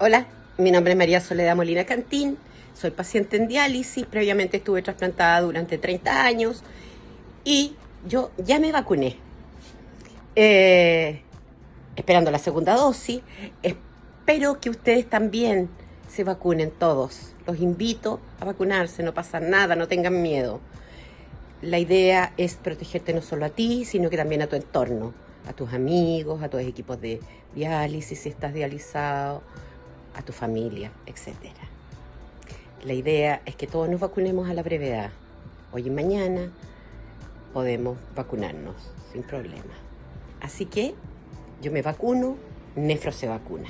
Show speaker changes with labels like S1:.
S1: Hola, mi nombre es María Soledad Molina Cantín, soy paciente en diálisis, previamente estuve trasplantada durante 30 años y yo ya me vacuné. Eh, esperando la segunda dosis, espero que ustedes también se vacunen todos. Los invito a vacunarse, no pasa nada, no tengan miedo. La idea es protegerte no solo a ti, sino que también a tu entorno, a tus amigos, a tus equipos de diálisis, si estás dializado, a tu familia, etc. La idea es que todos nos vacunemos a la brevedad. Hoy y mañana podemos vacunarnos sin problema. Así que yo me vacuno, Nefro se vacuna.